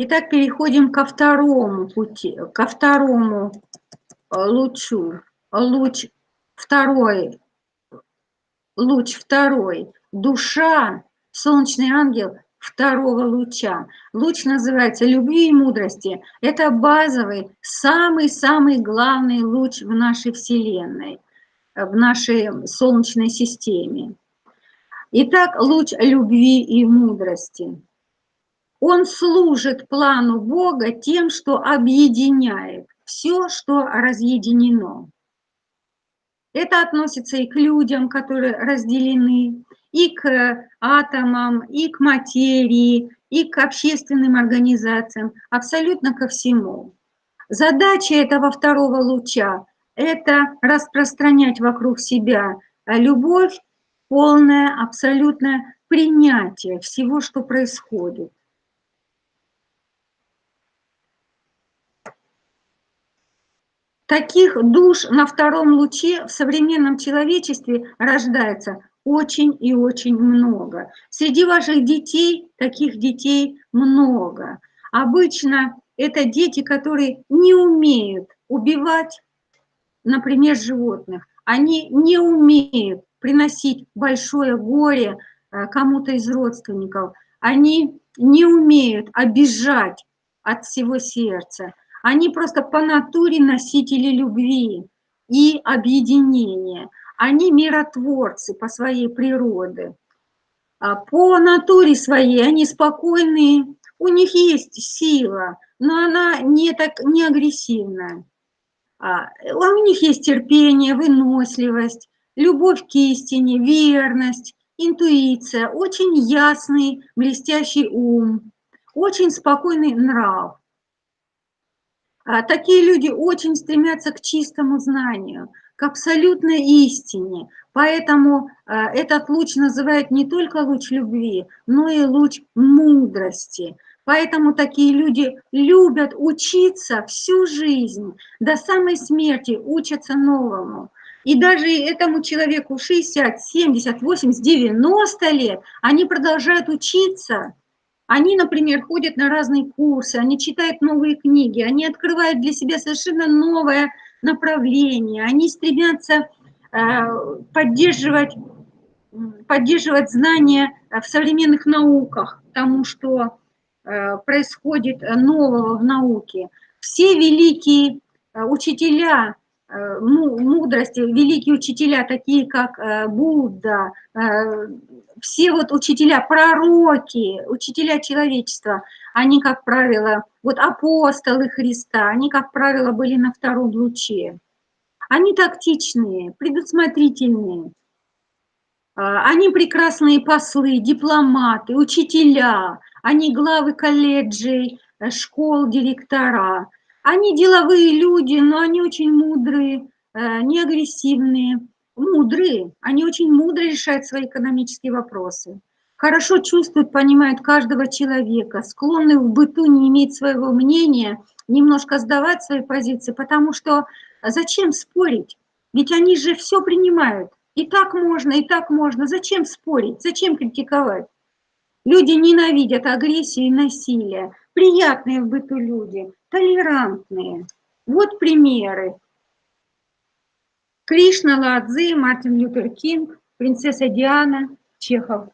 Итак, переходим ко второму пути, ко второму э, лучу. Луч второй, луч второй, душа, солнечный ангел второго луча. Луч называется любви и мудрости. Это базовый, самый-самый главный луч в нашей Вселенной, в нашей Солнечной системе. Итак, луч любви и мудрости. Он служит плану Бога тем, что объединяет все, что разъединено. Это относится и к людям, которые разделены, и к атомам, и к материи, и к общественным организациям, абсолютно ко всему. Задача этого второго луча – это распространять вокруг себя любовь, полное, абсолютное принятие всего, что происходит. Таких душ на втором луче в современном человечестве рождается очень и очень много. Среди ваших детей таких детей много. Обычно это дети, которые не умеют убивать, например, животных. Они не умеют приносить большое горе э, кому-то из родственников. Они не умеют обижать от всего сердца. Они просто по натуре носители любви и объединения. Они миротворцы по своей природе. А по натуре своей они спокойные, у них есть сила, но она не, так, не агрессивная. А, у них есть терпение, выносливость, любовь к истине, верность, интуиция, очень ясный, блестящий ум, очень спокойный нрав. А такие люди очень стремятся к чистому знанию, к абсолютной истине. Поэтому а, этот луч называют не только луч любви, но и луч мудрости. Поэтому такие люди любят учиться всю жизнь, до самой смерти учатся новому. И даже этому человеку 60, 70, 80, 90 лет, они продолжают учиться – они, например, ходят на разные курсы, они читают новые книги, они открывают для себя совершенно новое направление, они стремятся э, поддерживать, поддерживать знания в современных науках, тому, что э, происходит нового в науке. Все великие э, учителя мудрости, великие учителя, такие как Будда, все вот учителя, пророки, учителя человечества, они, как правило, вот апостолы Христа, они, как правило, были на втором луче. Они тактичные, предусмотрительные, а, они прекрасные послы, дипломаты, учителя, они главы колледжей, школ, директора. Они деловые люди, но они очень мудрые, э, не агрессивные мудрые, они очень мудро решают свои экономические вопросы, хорошо чувствуют, понимают каждого человека, склонны в быту не иметь своего мнения, немножко сдавать свои позиции, потому что зачем спорить? Ведь они же все принимают. И так можно, и так можно. Зачем спорить? Зачем критиковать? Люди ненавидят агрессию и насилие. Приятные в быту люди, толерантные. Вот примеры. Кришна, Ладзи, Мартин Лютер Кинг, принцесса Диана, Чехов.